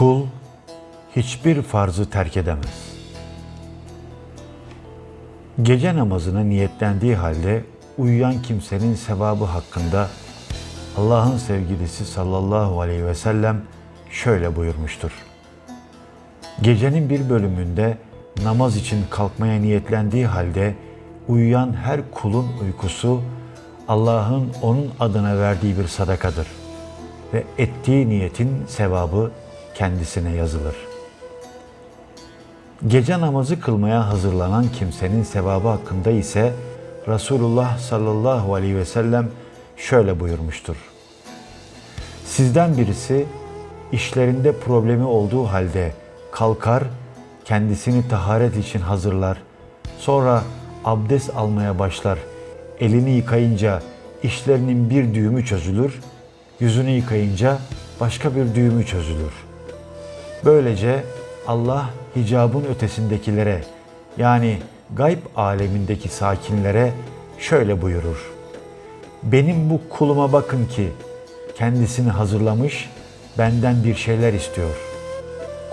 Kul hiçbir farzı terk edemez. Gece namazına niyetlendiği halde uyuyan kimsenin sevabı hakkında Allah'ın sevgilisi sallallahu aleyhi ve sellem şöyle buyurmuştur. Gecenin bir bölümünde namaz için kalkmaya niyetlendiği halde uyuyan her kulun uykusu Allah'ın onun adına verdiği bir sadakadır ve ettiği niyetin sevabı kendisine yazılır. Gece namazı kılmaya hazırlanan kimsenin sevabı hakkında ise Resulullah sallallahu aleyhi ve sellem şöyle buyurmuştur. Sizden birisi işlerinde problemi olduğu halde kalkar, kendisini taharet için hazırlar. Sonra abdest almaya başlar. Elini yıkayınca işlerinin bir düğümü çözülür, yüzünü yıkayınca başka bir düğümü çözülür. Böylece Allah hicabın ötesindekilere yani gayb alemindeki sakinlere şöyle buyurur. Benim bu kuluma bakın ki kendisini hazırlamış, benden bir şeyler istiyor.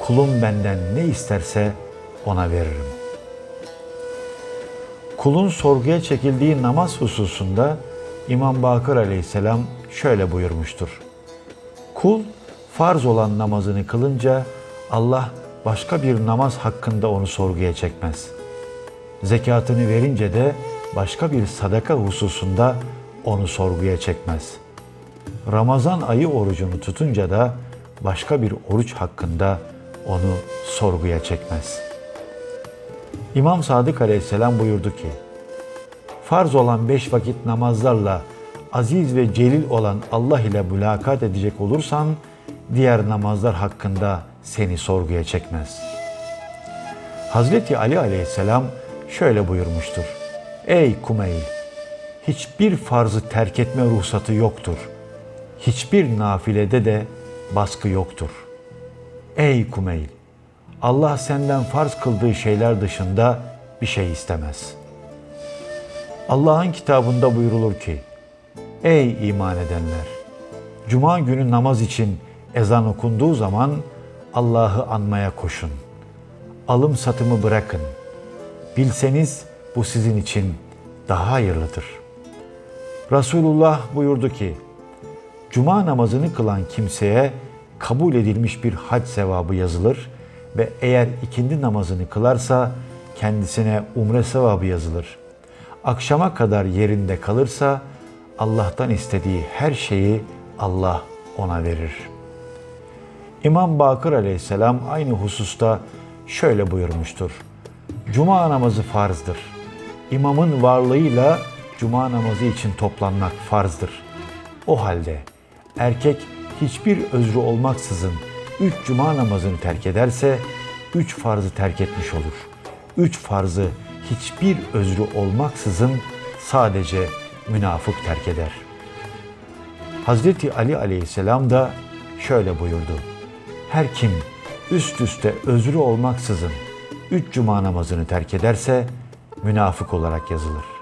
Kulum benden ne isterse ona veririm. Kulun sorguya çekildiği namaz hususunda İmam Bakır aleyhisselam şöyle buyurmuştur. Kul farz olan namazını kılınca Allah başka bir namaz hakkında onu sorguya çekmez. Zekatını verince de başka bir sadaka hususunda onu sorguya çekmez. Ramazan ayı orucunu tutunca da başka bir oruç hakkında onu sorguya çekmez. İmam Sadık Aleyhisselam buyurdu ki, farz olan beş vakit namazlarla aziz ve celil olan Allah ile mülakat edecek olursan, diğer namazlar hakkında seni sorguya çekmez. Hazreti Ali aleyhisselam şöyle buyurmuştur. Ey Kumeyl! Hiçbir farzı terk etme ruhsatı yoktur. Hiçbir nafilede de baskı yoktur. Ey Kumeyl! Allah senden farz kıldığı şeyler dışında bir şey istemez. Allah'ın kitabında buyurulur ki, Ey iman edenler! Cuma günü namaz için ezan okunduğu zaman Allah'ı anmaya koşun. Alım satımı bırakın. Bilseniz bu sizin için daha hayırlıdır. Resulullah buyurdu ki, Cuma namazını kılan kimseye kabul edilmiş bir hac sevabı yazılır ve eğer ikindi namazını kılarsa kendisine umre sevabı yazılır. Akşama kadar yerinde kalırsa Allah'tan istediği her şeyi Allah ona verir.'' İmam Bakır aleyhisselam aynı hususta şöyle buyurmuştur. Cuma namazı farzdır. İmamın varlığıyla cuma namazı için toplanmak farzdır. O halde erkek hiçbir özrü olmaksızın üç cuma namazını terk ederse üç farzı terk etmiş olur. Üç farzı hiçbir özrü olmaksızın sadece münafık terk eder. Hazreti Ali aleyhisselam da şöyle buyurdu. Her kim üst üste özrü olmaksızın üç cuma namazını terk ederse münafık olarak yazılır.